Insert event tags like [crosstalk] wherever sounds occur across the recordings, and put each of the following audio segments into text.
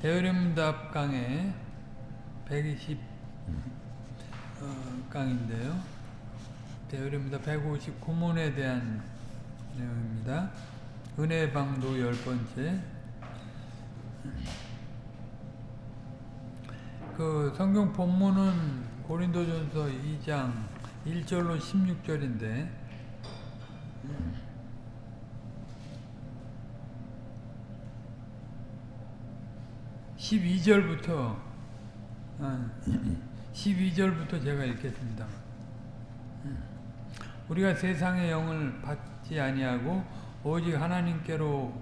대의림답 강의 120 어, 강인데요. 대의림답 159문에 대한 내용입니다. 은혜 방도 열 번째. 그 성경 본문은 고린도전서 2장 1절로 16절인데 12절부터 12절부터 제가 읽겠습니다. 우리가 세상의 영을 받지 아니하고 오직 하나님께로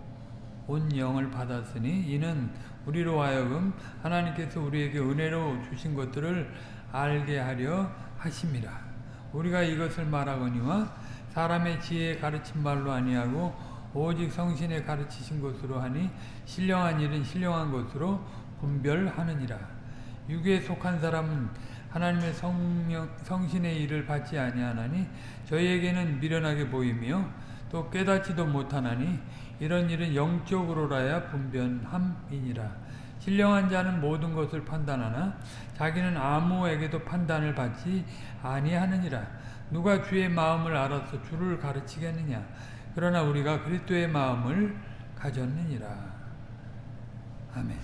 온 영을 받았으니 이는 우리로 하여금 하나님께서 우리에게 은혜로 주신 것들을 알게 하려 하심이라. 우리가 이것을 말하거니와 사람의 지혜에 가르친 말로 아니하고 오직 성신에 가르치신 것으로 하니 신령한 일은 신령한 것으로 분별하느니라. 육에 속한 사람은 하나님의 성령, 성신의 일을 받지 아니하나니 저희에게는 미련하게 보이며 또 깨닫지도 못하나니 이런 일은 영적으로라야 분변함이니라. 신령한 자는 모든 것을 판단하나 자기는 아무에게도 판단을 받지 아니하느니라. 누가 주의 마음을 알아서 주를 가르치겠느냐. 그러나 우리가 그리스도의 마음을 가졌느니라. 아멘.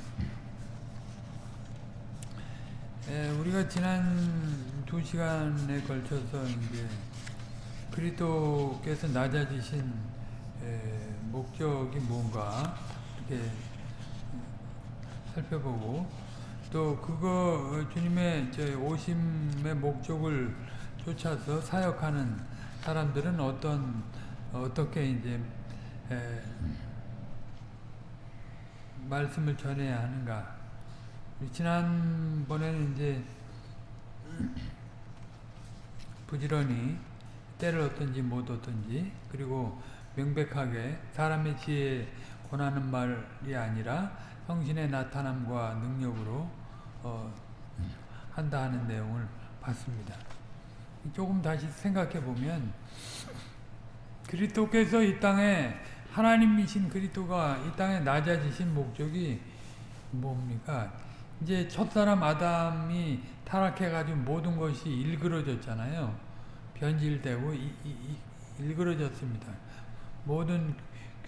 에, 우리가 지난 두 시간에 걸쳐서 이제 그리스도께서 낮아지신 에, 목적이 뭔가 이렇게 살펴보고 또 그거 주님의 오심의 목적을 쫓아서 사역하는 사람들은 어떤 어떻게 이제 에, 말씀을 전해야 하는가? 지난번에는 이제 부지런히 때를 어떤지 못 어떤지 그리고 명백하게 사람의 지혜 권하는 말이 아니라 성신의 나타남과 능력으로 어, 한다 하는 내용을 봤습니다. 조금 다시 생각해 보면 그리스도께서 이 땅에 하나님이신 그리스도가 이 땅에 낮아지신 목적이 뭡니까? 이제 첫사람 아담이 타락해가지고 모든 것이 일그러졌잖아요. 변질되고 이, 이, 이, 일그러졌습니다. 모든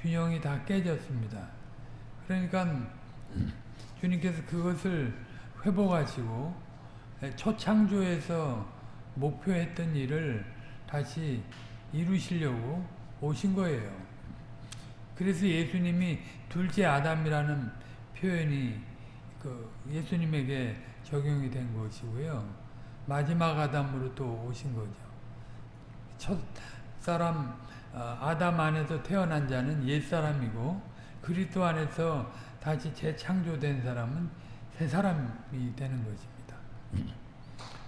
균형이 다 깨졌습니다. 그러니까 주님께서 그것을 회복하시고 초창조에서 목표했던 일을 다시 이루시려고 오신 거예요. 그래서 예수님이 둘째 아담이라는 표현이 그 예수님에게 적용이 된 것이고요. 마지막 아담으로 또 오신 거죠. 첫 사람 아담 안에서 태어난 자는 옛 사람이고 그리스도 안에서 다시 재창조된 사람은 새 사람이 되는 것입니다.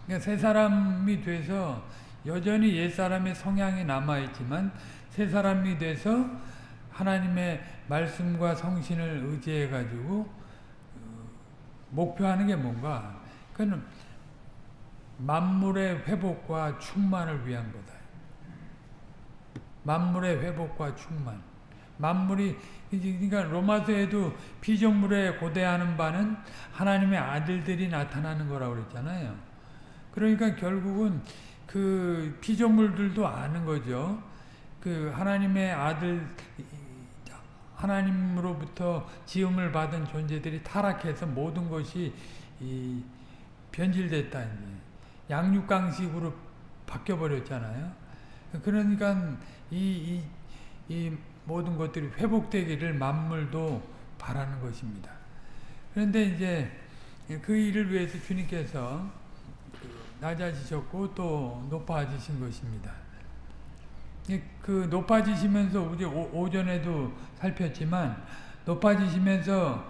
그러니까 새 사람이 돼서 여전히 옛 사람의 성향이 남아 있지만 새 사람이 돼서 하나님의 말씀과 성신을 의지해 가지고 목표하는 게 뭔가? 그는 만물의 회복과 충만을 위한 거다. 만물의 회복과 충만. 만물이 그러니까 로마서에도 피조물에 고대하는 바는 하나님의 아들들이 나타나는 거라고 그랬잖아요. 그러니까 결국은 그 피조물들도 아는 거죠. 그 하나님의 아들 하나님으로부터 지음을 받은 존재들이 타락해서 모든 것이 이 변질됐다. 이제. 양육강식으로 바뀌어버렸잖아요. 그러니까 이, 이, 이 모든 것들이 회복되기를 만물도 바라는 것입니다. 그런데 이제 그 일을 위해서 주님께서 낮아지셨고 또 높아지신 것입니다. 그 높아지시면서 우리 오전에도 살폈지만 높아지시면서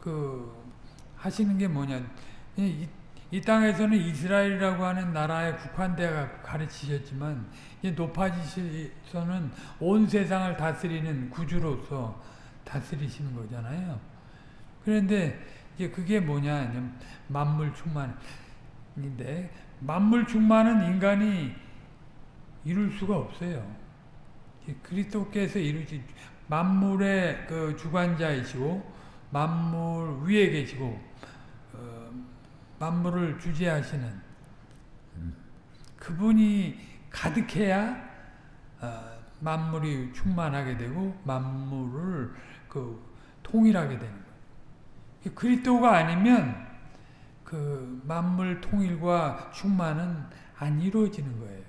그 하시는 게 뭐냐 이, 이 땅에서는 이스라엘이라고 하는 나라에 국한되어 가르치셨지만 높아지셔서는 온 세상을 다스리는 구주로서 다스리시는 거잖아요. 그런데 이제 그게 뭐냐 만물 충만인데 만물 충만은 인간이 이룰 수가 없어요. 그리스도께서 이루지 만물의 그 주관자이시고 만물 위에 계시고 어, 만물을 주재하시는 그분이 가득해야 어, 만물이 충만하게 되고 만물을 그 통일하게 되는 거예요. 그리스도가 아니면 그 만물 통일과 충만은 안 이루어지는 거예요.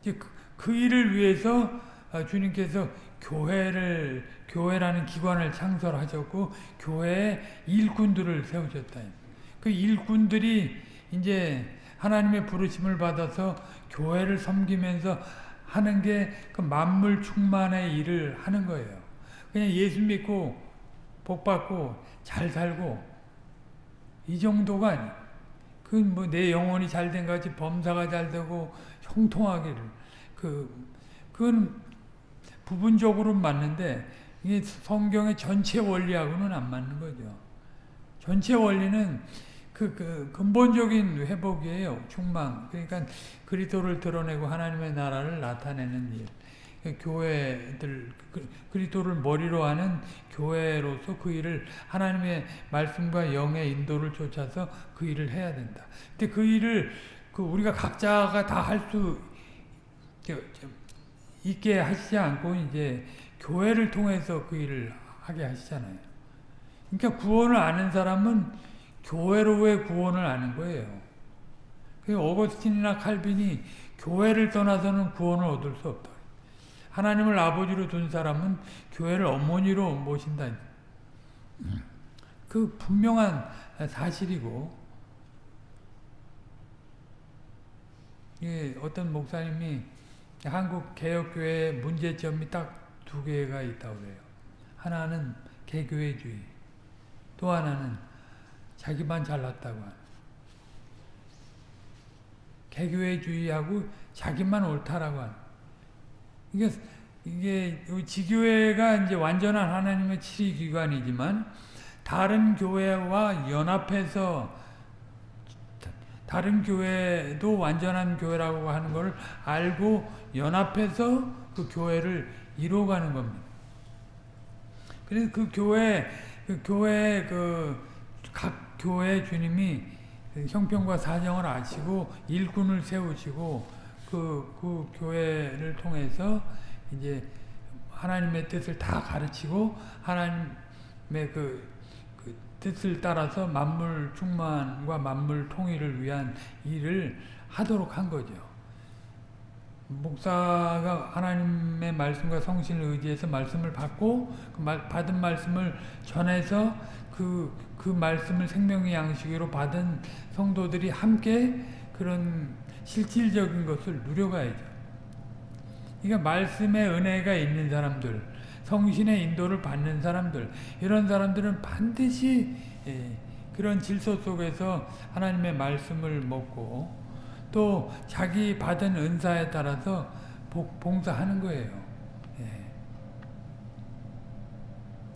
이제 그, 그 일을 위해서 어, 주님께서 교회를 교회라는 기관을 창설하셨고 교회에 일꾼들을 세우셨다. 그 일꾼들이 이제 하나님의 부르심을 받아서 교회를 섬기면서 하는 게 그 만물 충만의 일을 하는 거예요. 그냥 예수 믿고 복 받고 잘 살고 이 정도가 아니. 그뭐 내 영혼이 잘 된 같이 범사가 잘 되고 형통하기를 그 그건 부분적으로 맞는데 이게 성경의 전체 원리하고는 안 맞는 거죠. 전체 원리는 그, 그 근본적인 회복이에요. 충만. 그러니까 그리스도를 드러내고 하나님의 나라를 나타내는 일. 교회들 그리스도를 머리로 하는 교회로서 그 일을 하나님의 말씀과 영의 인도를 쫓아서 그 일을 해야 된다. 근데 그 일을 그 우리가 각자가 다 할 수 있게 하시지 않고 이제 교회를 통해서 그 일을 하게 하시잖아요. 그러니까 구원을 아는 사람은 교회로의 구원을 아는 거예요. 그 어거스틴이나 칼빈이 교회를 떠나서는 구원을 얻을 수 없다. 하나님을 아버지로 둔 사람은 교회를 어머니로 모신다. 그 분명한 사실이고 예, 어떤 목사님이 한국 개혁교회 문제점이 딱 두 개가 있다고 그래요. 하나는 개교회주의, 또 하나는 자기만 잘났다고 하는. 개교회주의하고 자기만 옳다라고 하는. 이게, 이게, 지교회가 이제 완전한 하나님의 치리기관이지만, 다른 교회와 연합해서, 다른 교회도 완전한 교회라고 하는 걸 알고 연합해서 그 교회를 이루어가는 겁니다. 그래서 그 교회, 그 교회, 그, 각 교회 주님이 형편과 사정을 아시고 일꾼을 세우시고 그, 그 교회를 통해서 이제 하나님의 뜻을 다 가르치고 하나님의 그, 그 뜻을 따라서 만물 충만과 만물 통일을 위한 일을 하도록 한 거죠. 목사가 하나님의 말씀과 성신을 의지해서 말씀을 받고 그 말, 받은 말씀을 전해서 그, 그 말씀을 생명의 양식으로 받은 성도들이 함께 그런 실질적인 것을 누려가야죠. 그러니까 말씀의 은혜가 있는 사람들, 성신의 인도를 받는 사람들, 이런 사람들은 반드시 예, 그런 질서 속에서 하나님의 말씀을 먹고 또 자기 받은 은사에 따라서 봉사하는 거예요. 예.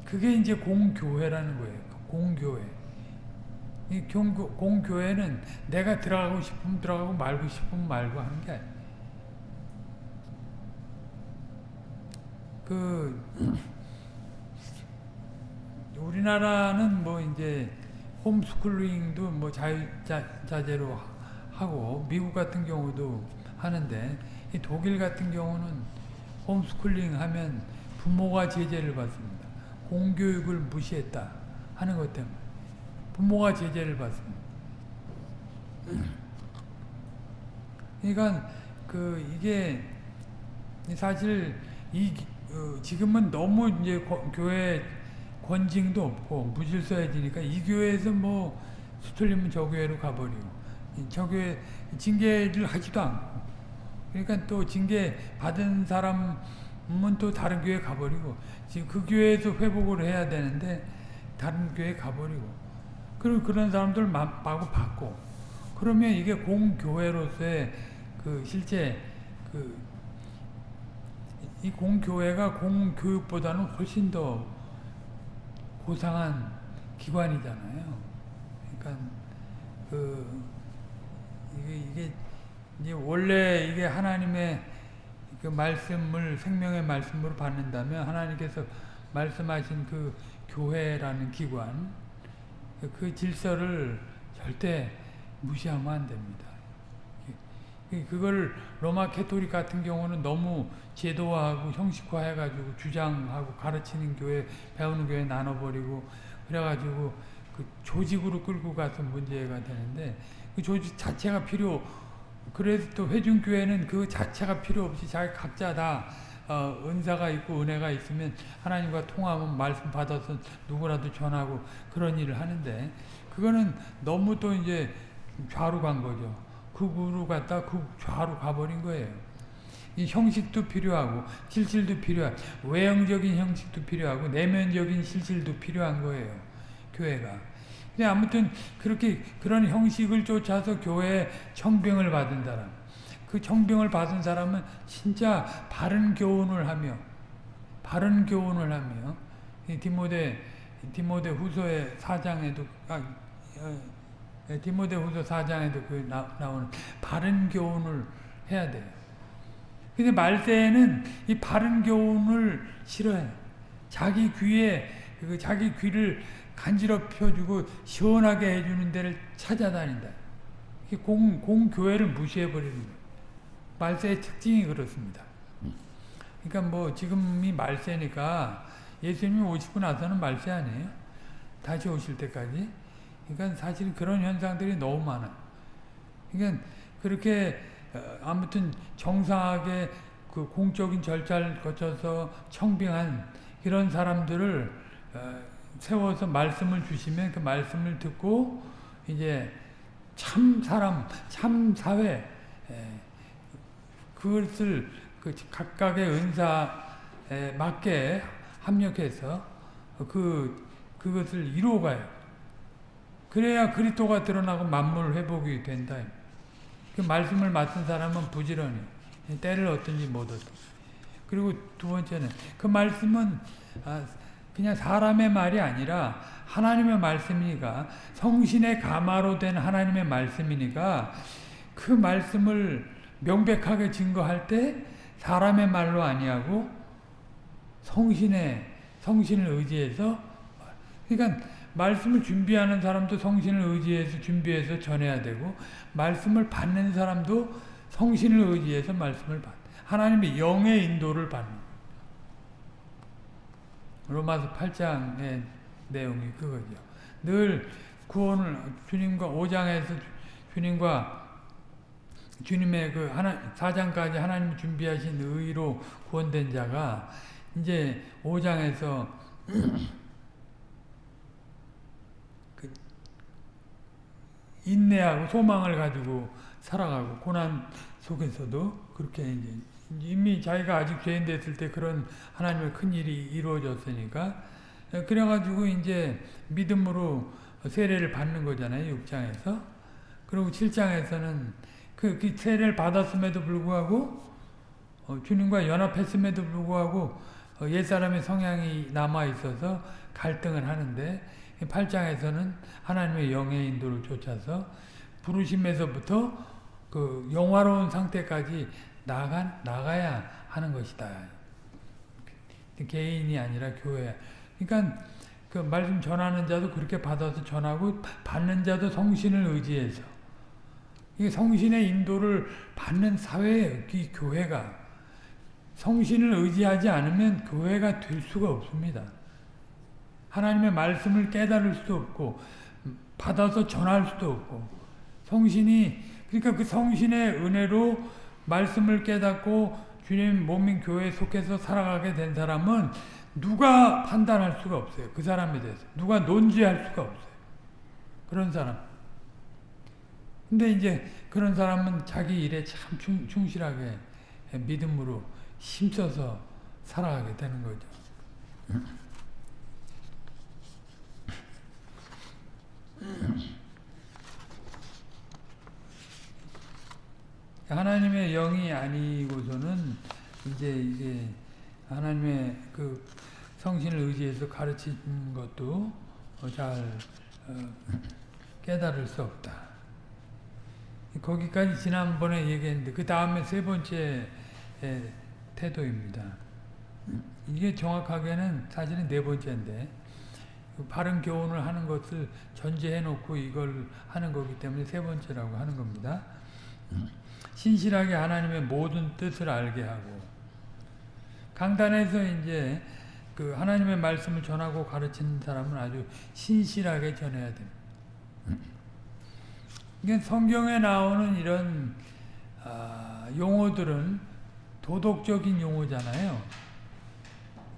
그게 이제 공교회라는 거예요. 공교회. 이 공교, 공교회는 내가 들어가고 싶으면 들어가고 말고 싶으면 말고 하는 게 아니에요. 그 [clears throat] 우리나라는 뭐 이제 홈스쿨링도 뭐 자유자재로 하고 미국 같은 경우도 하는데 독일 같은 경우는 홈스쿨링 하면 부모가 제재를 받습니다. 공교육을 무시했다 하는 것 때문에 부모가 제재를 받습니다. 그러니까 그 이게 사실 이 어, 지금은 너무 이제 교회 권징도 없고 무질서해지니까 이 교회에서 뭐 수틀리면 저 교회로 가버리고 저 교회 징계를 하지도 않고 그러니까 또 징계 받은 사람은 또 다른 교회 가버리고 지금 그 교회에서 회복을 해야 되는데 다른 교회 가버리고 그리고 그런 사람들 마구 받고 그러면 이게 공교회로서의 그 실제 그 이 공교회가 공교육보다는 훨씬 더 고상한 기관이잖아요. 그러니까 그 이게, 이게 이제 원래 이게 하나님의 그 말씀을 생명의 말씀으로 받는다면 하나님께서 말씀하신 그 교회라는 기관 그 질서를 절대 무시하면 안 됩니다. 그걸 로마 캐토릭 같은 경우는 너무 제도화하고 형식화해가지고 주장하고 가르치는 교회, 배우는 교회 나눠버리고 그래가지고 그 조직으로 끌고 가서 문제가 되는데 그 조직 자체가 필요 그래서 또 회중교회는 그 자체가 필요 없이 자기 각자 다 어, 은사가 있고 은혜가 있으면 하나님과 통하면 말씀 받아서 누구라도 전하고 그런 일을 하는데 그거는 너무 또 이제 좌로 간 거죠. 극으로 갔다 극 좌로 가버린 거예요. 이 형식도 필요하고 실질도 필요하고 외형적인 형식도 필요하고 내면적인 실질도 필요한 거예요. 교회가. 근데 아무튼 그렇게 그런 형식을 쫓아서 교회에 청병을 받은 사람 그 청병을 받은 사람은 진짜 바른 교훈을 하며 바른 교훈을 하며 디모데 디모데 후서의 사장에도 아, 어, 디모데 후서 사장에도 그 나, 나오는 바른 교훈을 해야 돼요. 근데 말세에는 이 바른 교훈을 싫어해. 자기 귀에 그 자기 귀를 간지럽혀주고 시원하게 해주는 데를 찾아다닌다. 공, 공교회를 무시해버리는 거예요. 말세의 특징이 그렇습니다. 그러니까 뭐 지금이 말세니까 예수님이 오시고 나서는 말세 아니에요? 다시 오실 때까지. 그러니까 사실 그런 현상들이 너무 많아요. 그러니까 그렇게 어, 아무튼 정상하게 그 공적인 절차를 거쳐서 청빙한 이런 사람들을 어, 세워서 말씀을 주시면 그 말씀을 듣고 이제 참 사람, 참 사회 그것을 그 각각의 은사에 맞게 합력해서 그 그것을 이루어가요. 그래야 그리스도가 드러나고 만물 회복이 된다. 그 말씀을 맡은 사람은 부지런히 때를 얻든지 못 얻든. 그리고 두 번째는 그 말씀은 아, 그냥 사람의 말이 아니라 하나님의 말씀이니까 성신의 가마로 된 하나님의 말씀이니까 그 말씀을 명백하게 증거할 때 사람의 말로 아니하고 성신의 성신을 의지해서 그러니까 말씀을 준비하는 사람도 성신을 의지해서 준비해서 전해야 되고 말씀을 받는 사람도 성신을 의지해서 말씀을 받 하나님의 영의 인도를 받는 로마서 8장의 내용이 그거죠. 늘 구원을 주님과 5장에서 주님과 주님의 그 하나 4장까지 하나님 준비하신 의로 구원된 자가 이제 5장에서 [clears throat] 그 인내하고 소망을 가지고 살아가고 고난 속에서도 그렇게 이제 이미 자기가 아직 죄인 됐을 때 그런 하나님의 큰 일이 이루어졌으니까 그래가지고 이제 믿음으로 세례를 받는 거잖아요 6장에서. 그리고 7장에서는 그, 그 세례를 받았음에도 불구하고 어, 주님과 연합했음에도 불구하고 어, 옛사람의 성향이 남아있어서 갈등을 하는데 8장에서는 하나님의 영의 인도를 쫓아서 부르심에서부터 그 영화로운 상태까지 나가, 나가야 하는 것이다. 개인이 아니라 교회. 그러니까 그 말씀 전하는 자도 그렇게 받아서 전하고 받는 자도 성신을 의지해서 이 성신의 인도를 받는 사회예요. 이 교회가 성신을 의지하지 않으면 교회가 될 수가 없습니다. 하나님의 말씀을 깨달을 수도 없고 받아서 전할 수도 없고 성신이 그러니까 그 성신의 은혜로 말씀을 깨닫고 주님 몸인 교회에 속해서 살아가게 된 사람은 누가 판단할 수가 없어요. 그 사람에 대해서. 누가 논지할 수가 없어요. 그런 사람. 근데 이제 그런 사람은 자기 일에 참 충, 충실하게 믿음으로 힘써서 살아가게 되는 거죠. 하나님의 영이 아니고서는 이제 이게 하나님의 그 성신을 의지해서 가르치는 것도 잘 어, 깨달을 수 없다. 거기까지 지난번에 얘기했는데 그 다음에 세 번째 태도입니다. 이게 정확하게는 사실은 네 번째인데 그 바른 교훈을 하는 것을 전제해 놓고 이걸 하는 거기 때문에 세 번째라고 하는 겁니다. 신실하게 하나님의 모든 뜻을 알게 하고 강단에서 이제 그 하나님의 말씀을 전하고 가르치는 사람은 아주 신실하게 전해야 됩니다. 이게 성경에 나오는 이런 아, 용어들은 도덕적인 용어잖아요.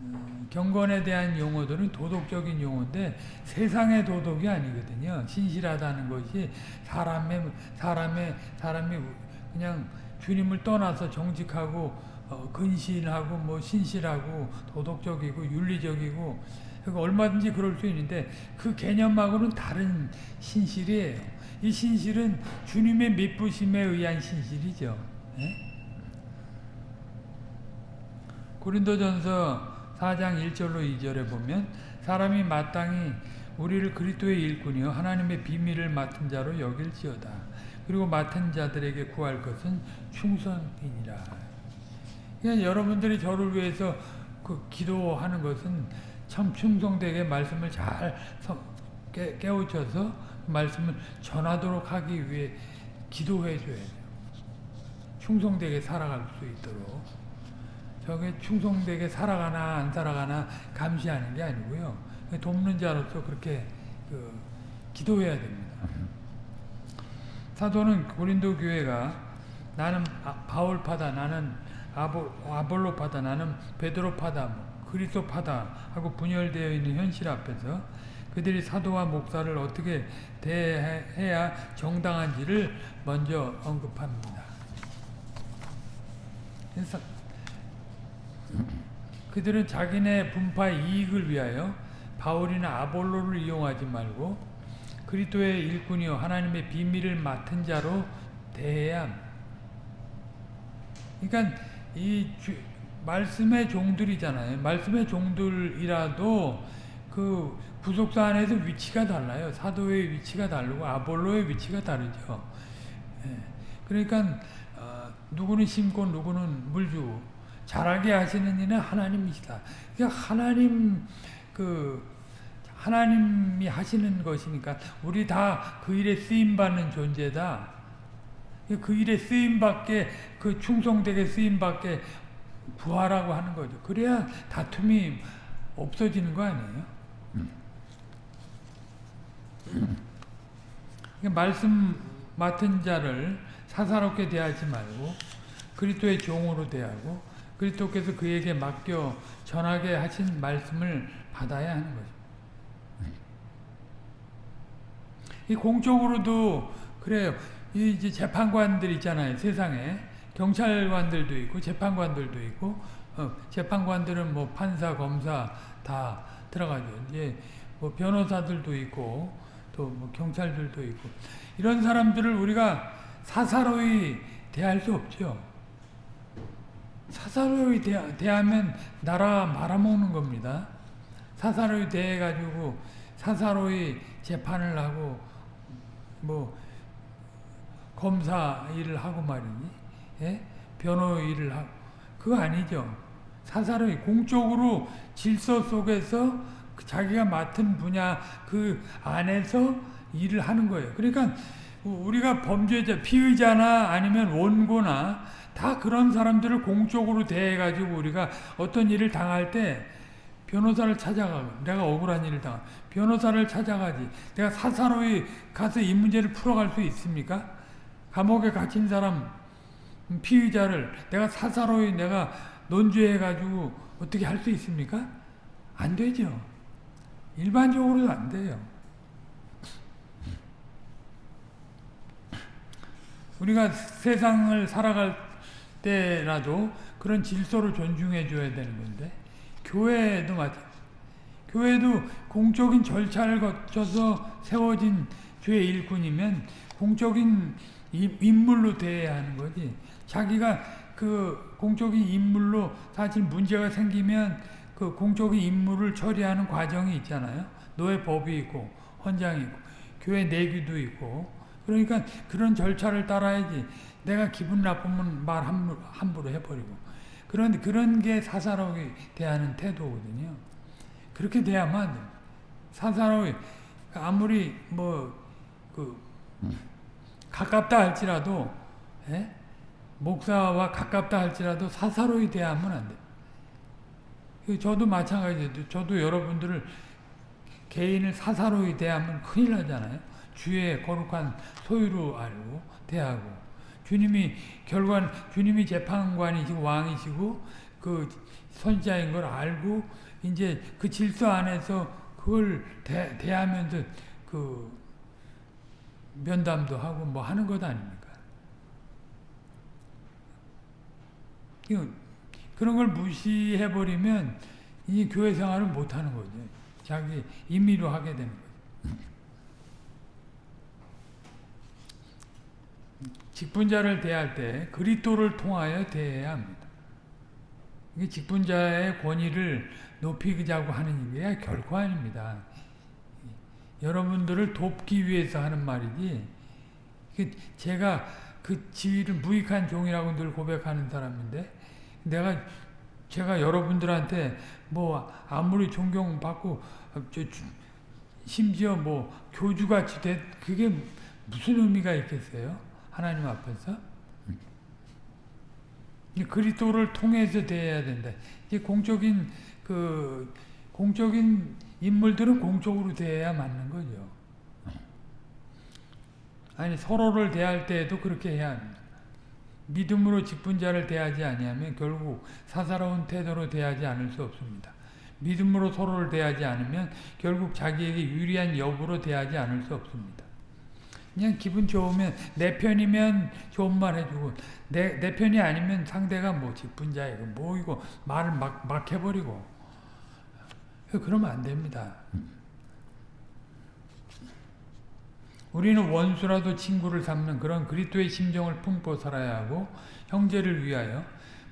음, 경건에 대한 용어들은 도덕적인 용어인데 세상의 도덕이 아니거든요. 신실하다는 것이 사람의 사람의 사람이 그냥 주님을 떠나서 정직하고 어, 근신하고 뭐 신실하고 도덕적이고 윤리적이고 그러니까 얼마든지 그럴 수 있는데 그 개념하고는 다른 신실이에요. 이 신실은 주님의 믿부심에 의한 신실이죠. 예? 고린도전서 4장 1절로 2절에 보면 사람이 마땅히 우리를 그리스도의 일꾼이요 하나님의 비밀을 맡은 자로 여길지어다. 그리고 맡은 자들에게 구할 것은 충성이니라. 그냥 여러분들이 저를 위해서 그 기도하는 것은 참 충성되게 말씀을 잘 깨, 깨우쳐서 말씀을 전하도록 하기 위해 기도해 줘야 돼요. 충성되게 살아갈 수 있도록. 저게 충성되게 살아가나 안 살아가나 감시하는 게 아니고요. 돕는 자로서 그렇게 그 기도해야 됩니다. 사도는 고린도 교회가 나는 바울파다 나는 아볼로파다 나는 베드로파다 그리스도파다 하고 분열되어 있는 현실 앞에서 그들이 사도와 목사를 어떻게 대해야 정당한지를 먼저 언급합니다. 그들은 자기네 분파 이익을 위하여 바울이나 아볼로를 이용하지 말고 그리스도의 일꾼이요 하나님의 비밀을 맡은 자로 대해야 그러니까 이 주, 말씀의 종들이잖아요. 말씀의 종들이라도 그 구속사 안에서 위치가 달라요. 사도의 위치가 다르고 아볼로의 위치가 다르죠. 예. 그러니까 어, 누구는 심고 누구는 물주고 잘하게 하시는 이는 하나님이시다. 그러니까 하나님 그 하나님이 하시는 것이니까 우리 다 그 일에 쓰임 받는 존재다. 그 일에 쓰임 받게 그 충성되게 쓰임 받게 구하라고 하는 거죠. 그래야 다툼이 없어지는 거 아니에요? 그러니까 말씀 맡은 자를 사사롭게 대하지 말고 그리스도의 종으로 대하고 그리스도께서 그에게 맡겨 전하게 하신 말씀을 받아야 하는 거죠. 이 공적으로도 그래요. 이 이제 재판관들 있잖아요. 세상에 경찰관들도 있고 재판관들도 있고 어, 재판관들은 뭐 판사, 검사 다 들어가죠. 이제 뭐 변호사들도 있고 또 뭐 경찰들도 있고 이런 사람들을 우리가 사사로이 대할 수 없죠. 사사로이 대, 대하면 나라 말아먹는 겁니다. 사사로이 대해가지고 사사로이 재판을 하고 뭐 검사 일을 하고 말이니 예? 변호 일을 하고 그거 아니죠. 사사로이 공적으로 질서 속에서 자기가 맡은 분야 그 안에서 일을 하는 거예요. 그러니까 우리가 범죄자, 피의자나 아니면 원고나 다 그런 사람들을 공적으로 대해가지고 우리가 어떤 일을 당할 때 변호사를 찾아가고 내가 억울한 일을 당하 변호사를 찾아가지 내가 사사로이 가서 이 문제를 풀어갈 수 있습니까? 감옥에 갇힌 사람 피의자를 내가 사사로이 내가 논죄해가지고 어떻게 할 수 있습니까? 안 되죠. 일반적으로도 안 돼요. 우리가 세상을 살아갈 때라도 그런 질서를 존중해 줘야 되는 건데 교회도 마찬 교회도 공적인 절차를 거쳐서 세워진 죄의 일꾼이면 공적인 인물로 대해야 하는 거지. 자기가 그 공적인 인물로 사실 문제가 생기면 그 공적인 임무를 처리하는 과정이 있잖아요. 노예 법이 있고 헌장이 있고 교회 내규도 있고 그러니까 그런 절차를 따라야지 내가 기분 나쁘면 말 함부로, 함부로 해버리고 그런 그런 게 사사롭게 대하는 태도거든요. 그렇게 돼요. 사사롭게 아무리 뭐그 가깝다 할지라도 예? 목사와 가깝다 할지라도 사사로이 대하면 안. 그 저도 마찬가지예요. 저도 여러분들을 개인을 사사로이 대하면 큰일 나잖아요. 주의 거룩한 소유로 알고 대하고 주님이 결과는 주님이 재판관이시고 왕이시고 그 선지자인 걸 알고 이제 그 질서 안에서 그걸 대, 대하면서 그 면담도 하고 뭐 하는 것 아닙니까? 그런 걸 무시해버리면 이 교회 생활을 못하는 거죠. 자기 임의로 하게 되는 거죠. 직분자를 대할 때 그리스도를 통하여 대해야 합니다. 이게 직분자의 권위를 높이자고 하는 게 결코 아닙니다. 여러분들을 돕기 위해서 하는 말이지 제가 그 지위를 무익한 종이라고 늘 고백하는 사람인데 내가 제가 여러분들한테 뭐 아무리 존경받고 심지어 뭐 교주같이 돼 그게 무슨 의미가 있겠어요? 하나님 앞에서 그리스도를 통해서 대해야 된다. 이제 공적인 그 공적인 인물들은 공적으로 대해야 맞는 거죠. 아니 서로를 대할 때에도 그렇게 해야 합니다. 믿음으로 직분자를 대하지 아니하면 결국 사사로운 태도로 대하지 않을 수 없습니다. 믿음으로 서로를 대하지 않으면 결국 자기에게 유리한 여부로 대하지 않을 수 없습니다. 그냥 기분 좋으면 내 편이면 좋은 말 해주고 내, 내 편이 아니면 상대가 뭐 직분자이고 뭐 이거 말을 막, 막 해버리고 그러면 안 됩니다. 우리는 원수라도 친구를 삼는 그런 그리스도의 심정을 품고 살아야 하고 형제를 위하여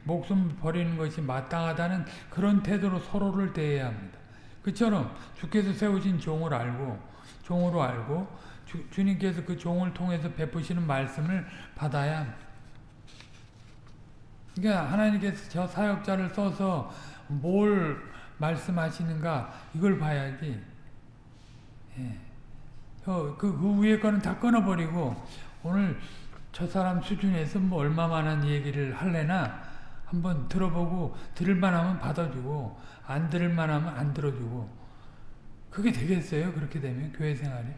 목숨 버리는 것이 마땅하다는 그런 태도로 서로를 대해야 합니다. 그처럼 주께서 세우신 종을 알고 종으로 알고 주, 주님께서 그 종을 통해서 베푸시는 말씀을 받아야. 그러니까 하나님께서 저 사역자를 써서 뭘 말씀하시는가 이걸 봐야지. 예. 그, 그 위에 거는 다 끊어버리고 오늘 저 사람 수준에서 뭐 얼마만한 얘기를 할래나 한번 들어보고 들을만 하면 받아주고 안 들을만 하면 안 들어주고 그게 되겠어요? 그렇게 되면 교회 생활이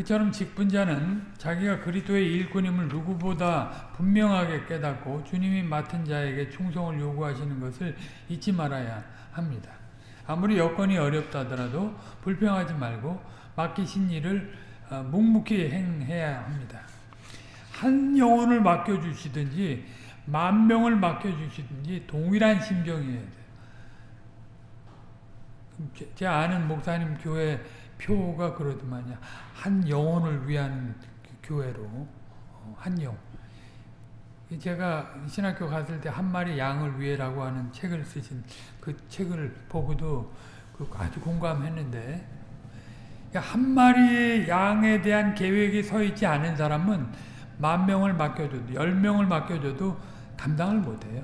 그처럼 직분자는 자기가 그리스도의 일꾼임을 누구보다 분명하게 깨닫고 주님이 맡은 자에게 충성을 요구하시는 것을 잊지 말아야 합니다. 아무리 여건이 어렵다 하더라도 불평하지 말고 맡기신 일을 어, 묵묵히 행해야 합니다. 한 영혼을 맡겨주시든지 만 명을 맡겨주시든지 동일한 심정이어야 돼요. 제 아는 목사님 교회 표가 그러더만요. 한 영혼을 위한 교회로 어, 한 영. 제가 신학교 갔을 때 한 마리 양을 위해라고 하는 책을 쓰신 그 책을 보고도 그 아주 공감했는데 한 마리의 양에 대한 계획이 서 있지 않은 사람은 만 명을 맡겨줘도 열 명을 맡겨줘도 감당을 못해요.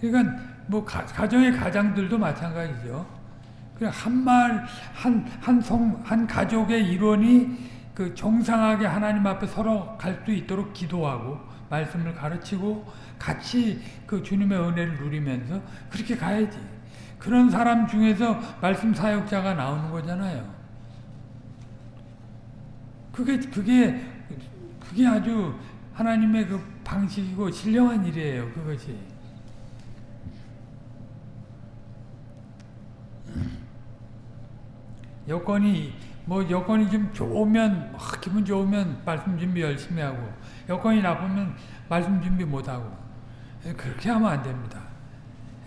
그러니까 뭐 가, 정의 가장들도 마찬가지죠. 한 말, 한, 한 성, 한 가족의 일원이 그 정상하게 하나님 앞에 서로 갈수 있도록 기도하고, 말씀을 가르치고, 같이 그 주님의 은혜를 누리면서 그렇게 가야지. 그런 사람 중에서 말씀 사역자가 나오는 거잖아요. 그게, 그게, 그게 아주 하나님의 그 방식이고 신령한 일이에요, 그것이. 여건이 뭐 여건이 좀 좋으면 막 기분 좋으면 말씀 준비 열심히 하고 여건이 나쁘면 말씀 준비 못 하고 예, 그렇게 하면 안 됩니다.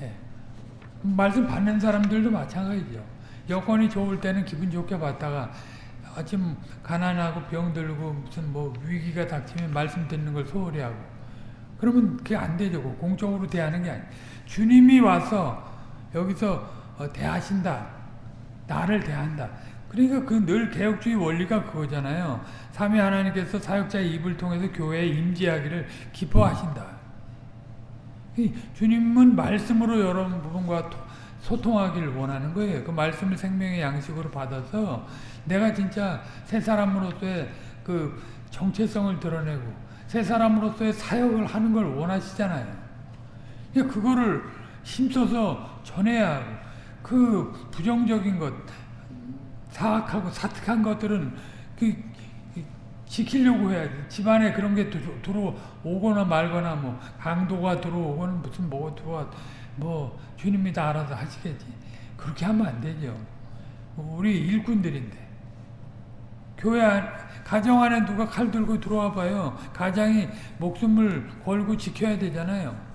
예. 말씀 받는 사람들도 마찬가지죠. 여건이 좋을 때는 기분 좋게 받다가 아침 가난하고 병들고 무슨 뭐 위기가 닥치면 말씀 듣는 걸 소홀히 하고 그러면 그게 안 되죠. 공적으로 대하는 게 아니에요. 주님이 와서 여기서 어, 대하신다. 나를 대한다. 그러니까 그 늘 개혁주의 원리가 그거잖아요. 삼위 하나님께서 사역자의 입을 통해서 교회에 임재하기를 기뻐하신다. 주님은 말씀으로 여러분과 소통하기를 원하는 거예요. 그 말씀을 생명의 양식으로 받아서 내가 진짜 새 사람으로서의 그 정체성을 드러내고 새 사람으로서의 사역을 하는 걸 원하시잖아요. 그거를 힘써서 전해야 하고 그 부정적인 것, 사악하고 사특한 것들은 그 지키려고 해야지. 집안에 그런 게 들어오거나 말거나 뭐 강도가 들어오거나 무슨 뭐가 들어와 뭐 주님이 다 알아서 하시겠지. 그렇게 하면 안 되죠. 우리 일꾼들인데. 교회 안, 가정 안에 누가 칼 들고 들어와 봐요. 가장이 목숨을 걸고 지켜야 되잖아요.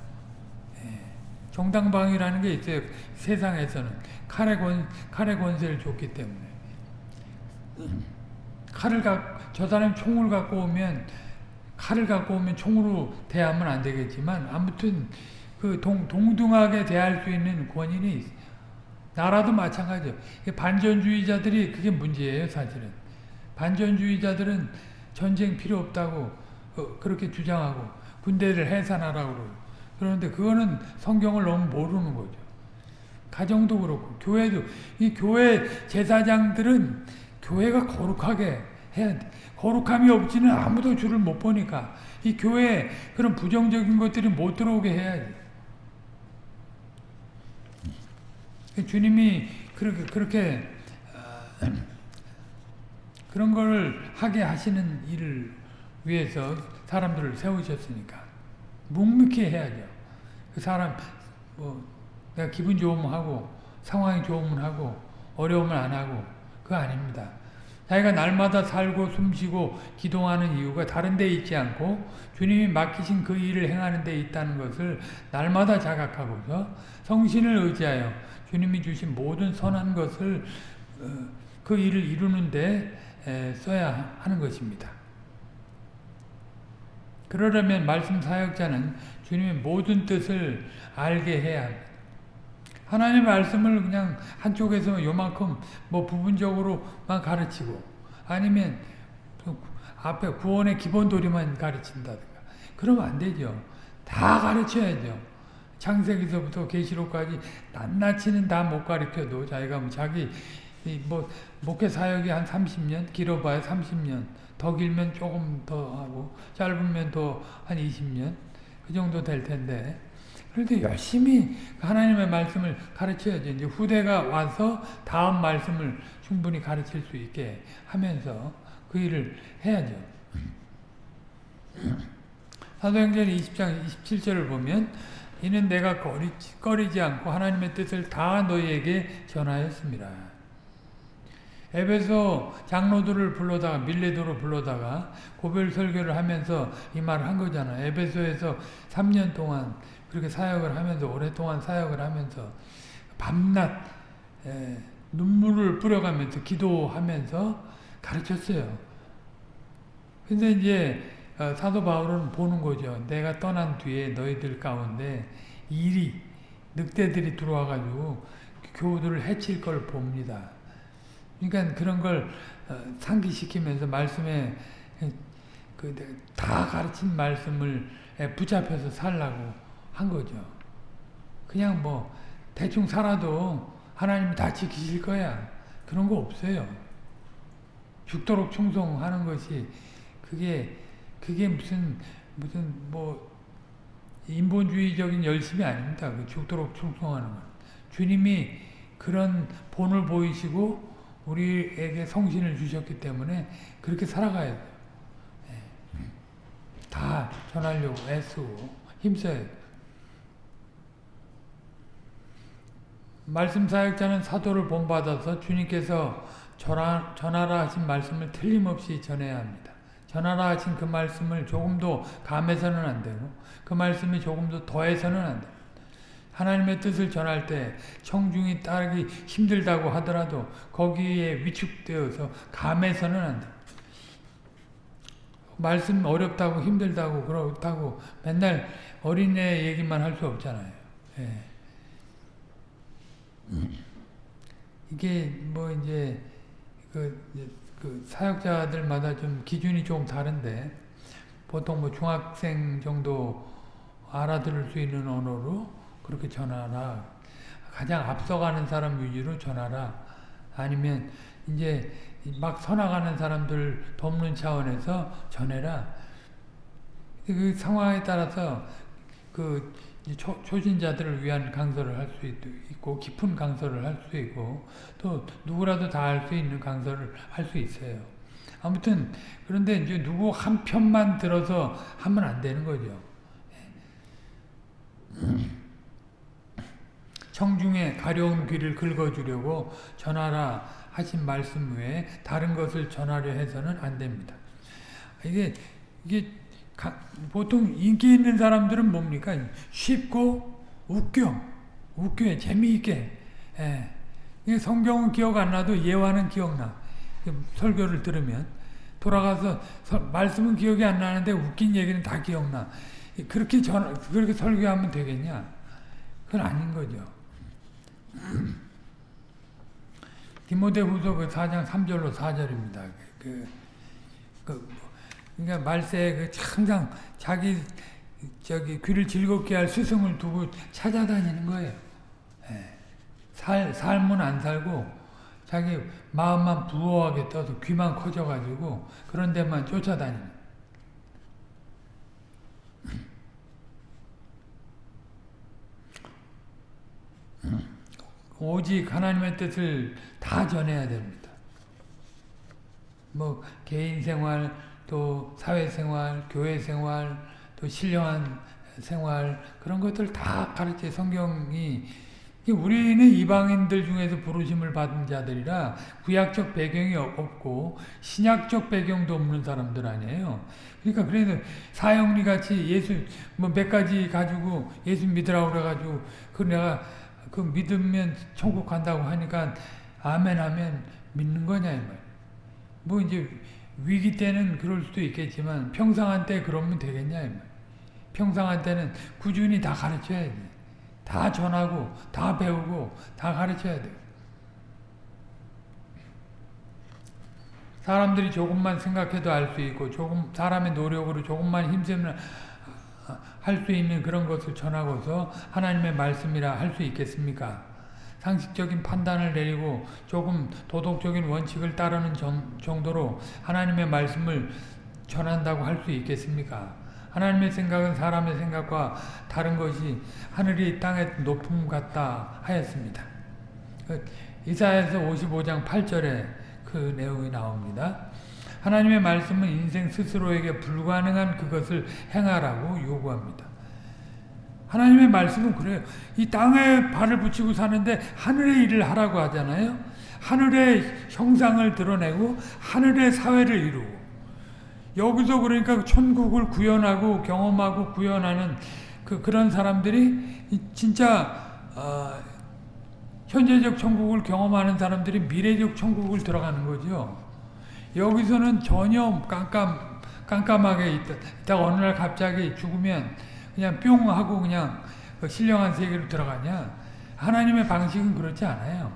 예. 정당방위라는 게 있어요. 세상에서는. 칼의 권, 칼의 권세를 줬기 때문에. 칼을 가, 저 사람이 총을 갖고 오면 칼을 갖고 오면 총으로 대하면 안 되겠지만 아무튼 그 동, 동등하게 대할 수 있는 있어요. 나라도 마찬가지예요. 반전주의자들이 그게 문제예요, 사실은. 반전주의자들은 전쟁 필요 없다고 어, 그렇게 주장하고 군대를 해산하라고 그러고 그런데 그거는 성경을 너무 모르는 거죠. 가정도 그렇고 교회도 이 교회 제사장들은 교회가 거룩하게 해야 돼. 거룩함이 없지는 아무도 줄을 못 보니까 이 교회에 그런 부정적인 것들이 못 들어오게 해야지. 주님이 그렇게 그렇게 어, 그런 걸 하게 하시는 일을 위해서 사람들을 세우셨으니까 묵묵히 해야죠. 그 사람 뭐 내가 기분 좋으면 하고 상황이 좋으면 하고 어려우면 안 하고 그거 아닙니다. 자기가 날마다 살고 숨쉬고 기동하는 이유가 다른 데 있지 않고 주님이 맡기신 그 일을 행하는 데 있다는 것을 날마다 자각하고서 성신을 의지하여 주님이 주신 모든 선한 것을 어, 그 일을 이루는 데 써야 하는 것입니다. 그러려면 말씀 사역자는 주님의 모든 뜻을 알게 해야 합니다. 하나님의 말씀을 그냥 한쪽에서 요만큼 뭐 부분적으로만 가르치고 아니면 앞에 구원의 기본 도리만 가르친다든가 그러면 안 되죠. 다 가르쳐야죠. 창세기서부터 계시록까지 낱낱이는 다 못 가르쳐도 자기가 뭐 자기 뭐 목회 사역이 한 30년 길어봐야 30년 더 길면 조금 더 하고 짧으면 더 한 20년 그 정도 될 텐데 그래도 열심히 하나님의 말씀을 가르쳐야죠. 이제 후대가 와서 다음 말씀을 충분히 가르칠 수 있게 하면서 그 일을 해야죠. 사도행전 20장 27절을 보면 이는 내가 꺼리, 꺼리지 않고 하나님의 뜻을 다 너희에게 전하였습니다. 에베소 장로들을 불러다가 밀레도로 불러다가 고별 설교를 하면서 이 말을 한 거잖아. 에베소에서 3년 동안 그렇게 사역을 하면서 오랫동안 사역을 하면서 밤낮 에, 눈물을 뿌려가면서 기도하면서 가르쳤어요. 근데 이제 어, 사도 바울은 보는 거죠. 내가 떠난 뒤에 너희들 가운데 일이 늑대들이 들어와가지고 교우들을 해칠 걸 봅니다. 그러니까 그런 걸 어, 상기시키면서 말씀에 그 다 가르친 말씀을 붙잡혀서 살라고 한 거죠. 그냥 뭐 대충 살아도 하나님이 다 지키실 거야. 그런 거 없어요. 죽도록 충성하는 것이 그게 그게 무슨 무슨 뭐 인본주의적인 열심이 아닙니다. 그 죽도록 충성하는 것. 주님이 그런 본을 보이시고 우리에게 성신을 주셨기 때문에 그렇게 살아가야 돼요. 네. 다 전하려고 애쓰고 힘써야 돼요. 말씀 사역자는 사도를 본받아서 주님께서 전하, 전하라 하신 말씀을 틀림없이 전해야 합니다. 전하라 하신 그 말씀을 조금도 감해서는 안 되고 그 말씀이 조금도 더해서는 안 됩니다. 하나님의 뜻을 전할 때 청중이 따르기 힘들다고 하더라도 거기에 위축되어서 감해서는 안 됩니다. 말씀 어렵다고 힘들다고 그렇다고 맨날 어린애 얘기만 할 수 없잖아요. 예. 이게 뭐 이제 그, 그 사역자들마다 좀 기준이 좀 다른데 보통 뭐 중학생 정도 알아들을 수 있는 언어로 그렇게 전하라. 가장 앞서가는 사람 위주로 전하라. 아니면 이제 막 서나가는 사람들 돕는 차원에서 전해라. 그 상황에 따라서 그 초, 초신자들을 위한 강서를 할 수 있고 깊은 강서를 할 수 있고 또 누구라도 다 할 수 있는 강서를 할 수 있어요. 아무튼 그런데 이제 누구 한 편만 들어서 하면 안 되는 거죠. 청중에 가려운 귀를 긁어주려고 전하라 하신 말씀 외에 다른 것을 전하려 해서는 안 됩니다. 이게 이게 가, 보통 인기 있는 사람들은 뭡니까? 쉽고 웃겨, 웃겨, 재미있게. 예. 성경은 기억 안 나도 예화는 기억나. 설교를 들으면 돌아가서 서, 말씀은 기억이 안 나는데 웃긴 얘기는 다 기억나. 그렇게 전 그렇게 설교하면 되겠냐? 그건 아닌 거죠. 디모데후서 그 4장 3절로 4절입니다. 그, 그 그러니까 말세에 그 항상 자기 저기 귀를 즐겁게 할 스승을 두고 찾아다니는 거예요. 예. 살 삶은 안 살고 자기 마음만 부호하게 떠서 귀만 커져가지고 그런 데만 쫓아다니는. 오직 하나님의 뜻을 다 전해야 됩니다. 뭐 개인 생활, 또 사회 생활, 교회 생활, 또 신령한 생활 그런 것들 다 가르쳐 성경이 우리는 이방인들 중에서 부르심을 받은 자들이라 구약적 배경이 없고 신약적 배경도 없는 사람들 아니에요. 그러니까 그래서 사형리 같이 예수 뭐 몇 가지 가지고 예수 믿으라고 그래가지고 그 내가 그 믿으면 천국 간다고 하니까 아멘 하면 믿는 거냐 이 말. 뭐 이제 위기 때는 그럴 수도 있겠지만 평상한 때 그러면 되겠냐 이 말. 평상한 때는 꾸준히 다 가르쳐야 돼. 다 전하고 다 배우고 다 가르쳐야 돼. 사람들이 조금만 생각해도 알 수 있고 조금 사람의 노력으로 조금만 힘쓰면 할 수 있는 그런 것을 전하고서 하나님의 말씀이라 할 수 있겠습니까? 상식적인 판단을 내리고 조금 도덕적인 원칙을 따르는 정도로 하나님의 말씀을 전한다고 할 수 있겠습니까? 하나님의 생각은 사람의 생각과 다른 것이 하늘이 땅의 높음 같다 하였습니다. 그 이사야서 55장 8절에 그 내용이 나옵니다. 하나님의 말씀은 인생 스스로에게 불가능한 그것을 행하라고 요구합니다. 하나님의 말씀은 그래요. 이 땅에 발을 붙이고 사는데 하늘의 일을 하라고 하잖아요. 하늘의 형상을 드러내고 하늘의 사회를 이루고 여기서 그러니까 천국을 구현하고 경험하고 구현하는 그 그런 사람들이 진짜 어, 현재적 천국을 경험하는 사람들이 미래적 천국을 들어가는 거죠. 여기서는 전혀 깜깜, 깜깜하게 있다. 있다 어느 날 갑자기 죽으면 그냥 뿅 하고 그냥 그 신령한 세계로 들어가냐. 하나님의 방식은 그렇지 않아요.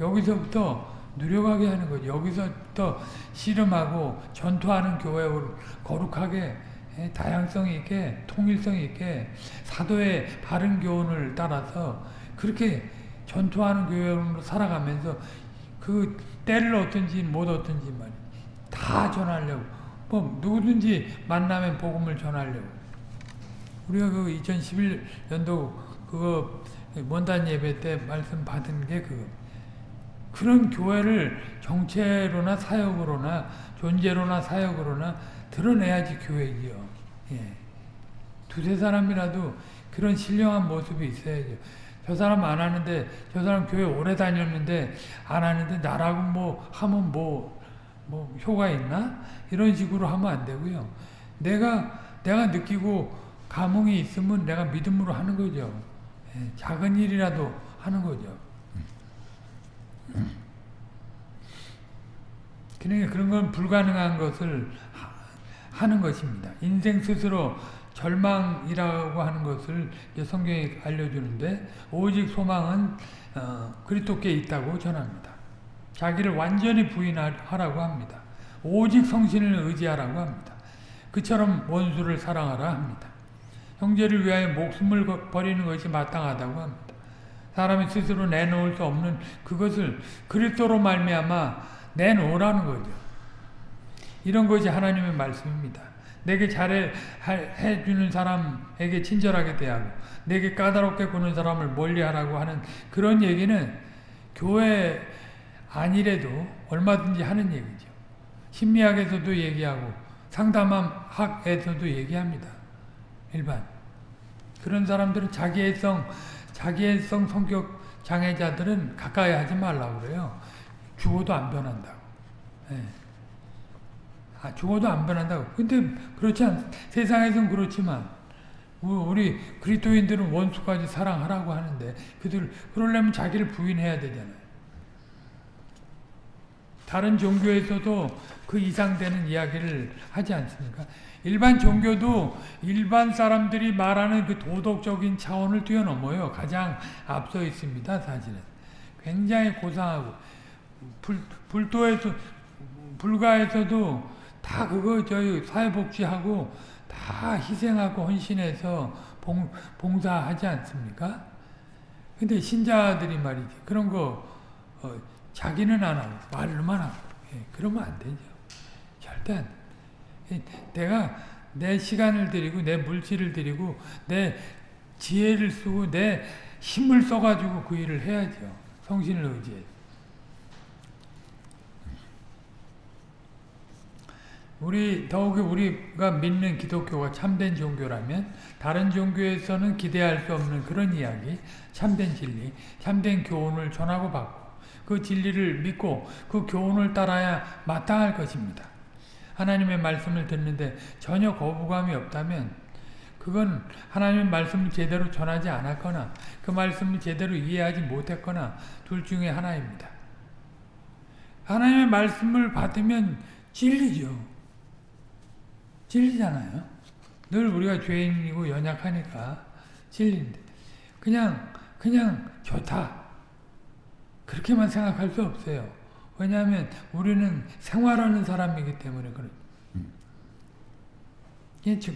여기서부터 누려가게 하는 거죠. 여기서부터 씨름하고 전투하는 교회를 거룩하게 예, 다양성 있게 통일성 있게 사도의 바른 교훈을 따라서 그렇게 전투하는 교회로 살아가면서 그 때를 어떤지 못 어떤지 말이에요. 다 전하려고. 뭐 누구든지 만나면 복음을 전하려고. 우리가 그 2011년도 그거 원단 예배 때 말씀 받은 게그 그런 교회를 정체로나 사역으로나 존재로나 사역으로나 드러내야지 교회지요. 예. 두세 사람이라도 그런 신령한 모습이 있어야죠. 저 사람 안 하는데 저 사람 교회 오래 다녔는데 안 하는데 나라고 뭐 하면 뭐 뭐 효가 있나? 이런 식으로 하면 안 되고요. 내가 내가 느끼고 감흥이 있으면 내가 믿음으로 하는 거죠. 예, 작은 일이라도 하는 거죠. 그러니까 그런 건 불가능한 것을 하, 는 것입니다. 인생 스스로 절망이라고 하는 것을 성경이 알려주는데 오직 소망은 어, 그리스도께 있다고 전합니다. 자기를 완전히 부인하라고 합니다. 오직 성신을 의지하라고 합니다. 그처럼 원수를 사랑하라 합니다. 형제를 위하여 목숨을 버리는 것이 마땅하다고 합니다. 사람이 스스로 내놓을 수 없는 그것을 그리스도로 말미암아 내놓으라는 거죠. 이런 것이 하나님의 말씀입니다. 내게 잘해 해주는 사람에게 친절하게 대하고 내게 까다롭게 구는 사람을 멀리하라고 하는 그런 얘기는 교회 아니래도 얼마든지 하는 얘기죠. 심리학에서도 얘기하고 상담학에서도 얘기합니다. 일반 그런 사람들은 자기애성 자기애성 성격 장애자들은 가까이 하지 말라고 그래요. 죽어도 안 변한다고. 네. 아, 죽어도 안 변한다고. 근데 그렇지 않, 세상에선 그렇지만 우리 그리스도인들은 원수까지 사랑하라고 하는데 그들 그러려면 자기를 부인해야 되잖아요. 다른 종교에서도 그 이상 되는 이야기를 하지 않습니까? 일반 종교도 일반 사람들이 말하는 그 도덕적인 차원을 뛰어넘어요. 가장 앞서 있습니다, 사실은. 굉장히 고상하고. 불, 불도에서, 불가에서도 다 그거 저희 사회복지하고 다 희생하고 헌신해서 봉, 봉사하지 않습니까? 근데 신자들이 말이지. 그런 거, 어, 자기는 안 하고, 말로만 하고. 예, 그러면 안 되죠. 절대 안 돼. 내가 내 시간을 들이고, 내 물질을 들이고, 내 지혜를 쓰고, 내 힘을 써가지고 그 일을 해야죠. 성신을 의지해. 우리 더욱이 우리가 믿는 기독교가 참된 종교라면 다른 종교에서는 기대할 수 없는 그런 이야기, 참된 진리, 참된 교훈을 전하고 받고 그 진리를 믿고 그 교훈을 따라야 마땅할 것입니다. 하나님의 말씀을 듣는데 전혀 거부감이 없다면 그건 하나님의 말씀을 제대로 전하지 않았거나 그 말씀을 제대로 이해하지 못했거나 둘 중에 하나입니다. 하나님의 말씀을 받으면 진리죠. 찔리잖아요. 늘 우리가 죄인이고 연약하니까 찔린데 그냥 그냥 좋다 그렇게만 생각할 수 없어요. 왜냐하면 우리는 생활하는 사람이기 때문에 그래.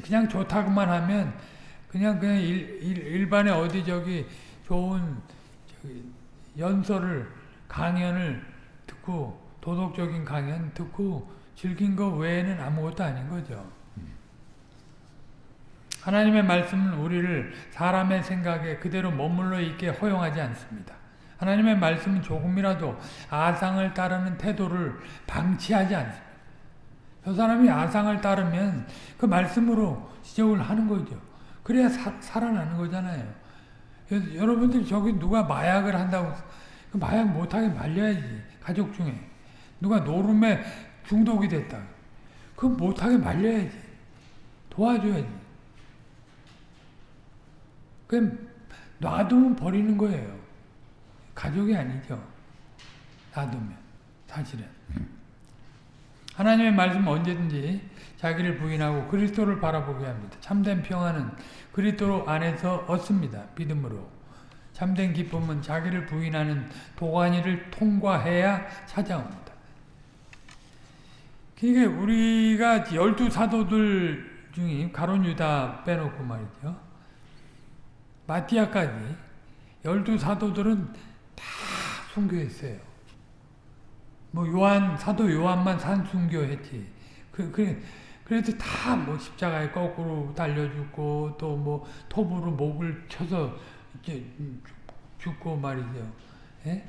그냥 좋다고만 하면 그냥 그냥 일, 일, 일 반의 어디 저기 좋은 저기 연설을 강연을 듣고 도덕적인 강연 듣고 즐긴 거 외에는 아무것도 아닌 거죠. 하나님의 말씀은 우리를 사람의 생각에 그대로 머물러 있게 허용하지 않습니다. 하나님의 말씀은 조금이라도 아상을 따르는 태도를 방치하지 않습니다. 저 사람이 아상을 따르면 그 말씀으로 지적을 하는 거죠. 그래야 사, 살아나는 거잖아요. 여러분들 저기 누가 마약을 한다고 그 마약 못하게 말려야지. 가족 중에. 누가 노름에 중독이 됐다. 그 못하게 말려야지. 도와줘야지. 그냥 놔두면 버리는 거예요. 가족이 아니죠. 놔두면 사실은. 하나님의 말씀 언제든지 자기를 부인하고 그리스도를 바라보게 합니다. 참된 평안은 그리스도 안에서 얻습니다. 믿음으로. 참된 기쁨은 자기를 부인하는 도가니를 통과해야 찾아옵니다. 그러니까 우리가 열두 사도들 중에 가론 유다 빼놓고 말이죠. 마티아까지 열두 사도들은 다 순교했어요. 뭐 요한 사도 요한만 산순교했지. 그, 그 그래도 다 뭐 십자가에 거꾸로 달려 죽고 또 뭐 톱으로 목을 쳐서 이제 죽고 말이죠. 예?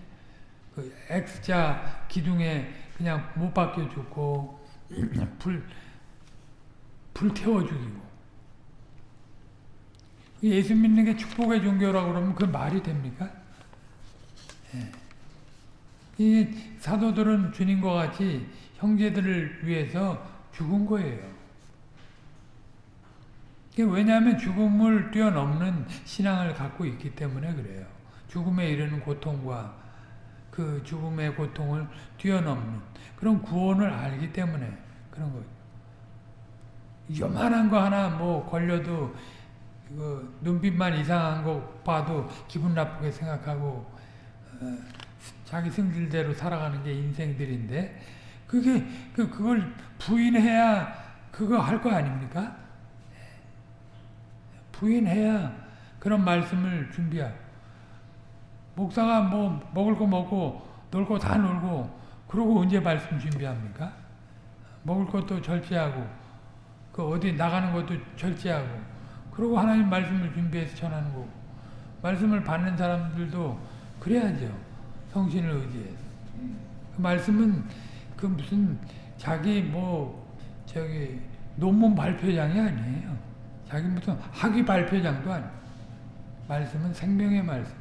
그 X자 기둥에 그냥 못 박혀 죽고 [clears throat] 불, 불 태워 죽이고 예수 믿는 게 축복의 종교라고 그러면 그 말이 됩니까? 예. 이 사도들은 주님과 같이 형제들을 위해서 죽은 거예요. 왜냐하면 죽음을 뛰어넘는 신앙을 갖고 있기 때문에 그래요. 죽음에 이르는 고통과 그 죽음의 고통을 뛰어넘는 그런 구원을 알기 때문에 그런 거예요. 요만한 거 하나 뭐 걸려도 그 눈빛만 이상한 거 봐도 기분 나쁘게 생각하고 어, 자기 승질대로 살아가는 게 인생들인데 그게 그 그걸 부인해야 그거 할 거 아닙니까? 부인해야 그런 말씀을 준비하고 목사가 뭐 먹을 거 먹고 놀 거 다 놀고 그러고 언제 말씀 준비합니까? 먹을 것도 절제하고 그 어디 나가는 것도 절제하고 그러고 하나님 말씀을 준비해서 전하는 거고 말씀을 받는 사람들도 그래야죠. 성신을 의지해서. 그 말씀은 그 무슨 자기 뭐 저기 논문 발표장이 아니에요. 자기 무슨 학위 발표장도 아니에요. 말씀은 생명의 말씀.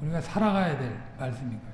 우리가 살아가야 될 말씀이고.